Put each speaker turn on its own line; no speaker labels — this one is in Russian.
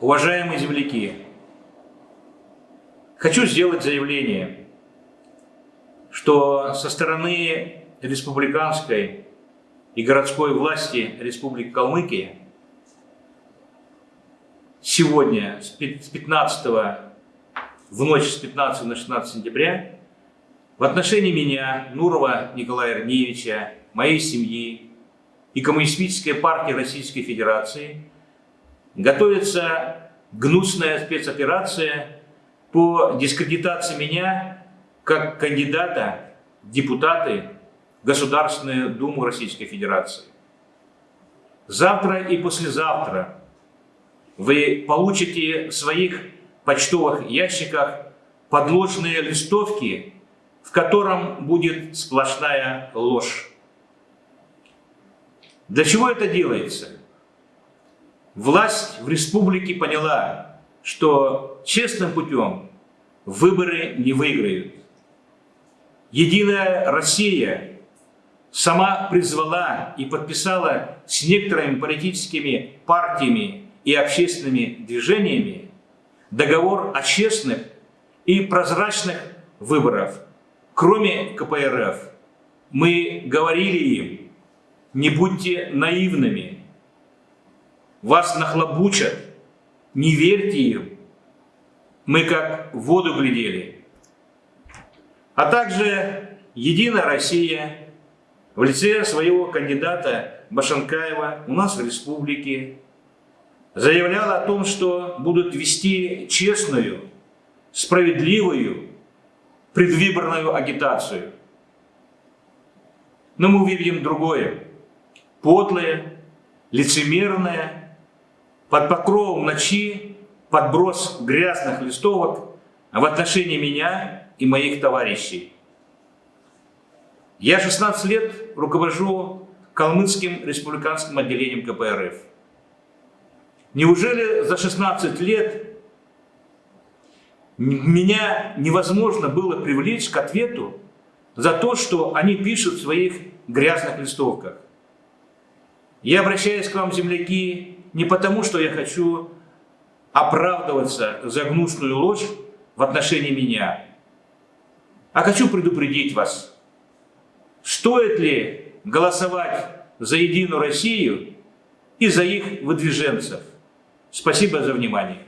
Уважаемые земляки, хочу сделать заявление, что со стороны республиканской и городской власти Республики Калмыкия сегодня с 15 в ночь с 15 на 16 сентября в отношении меня, Нурова Николая Ирнеевича, моей семьи и Коммунистической партии Российской Федерации готовится гнусная спецоперация по дискредитации меня как кандидата в депутаты в Государственную Думу Российской Федерации. Завтра и послезавтра вы получите в своих почтовых ящиках подложные листовки, в котором будет сплошная ложь. Для чего это делается? Власть в республике поняла, что честным путем выборы не выиграют. Единая Россия сама призвала и подписала с некоторыми политическими партиями и общественными движениями договор о честных и прозрачных выборах, кроме КПРФ. Мы говорили им, не будьте наивными, вас нахлобучат, не верьте им. Мы как в воду глядели. А также Единая Россия в лице своего кандидата Башанкаева у нас в республике заявляла о том, что будут вести честную, справедливую предвыборную агитацию. Но мы увидим другое. Подлое, лицемерное, под покровом ночи подброс грязных листовок в отношении меня и моих товарищей. Я 16 лет руковожу Калмыцким республиканским отделением КПРФ. Неужели за 16 лет меня невозможно было привлечь к ответу за то, что они пишут в своих грязных листовках? Я обращаюсь к вам, земляки, не потому, что я хочу оправдываться за гнусную ложь в отношении меня, а хочу предупредить вас, стоит ли голосовать за Единую Россию и за их выдвиженцев. Спасибо за внимание.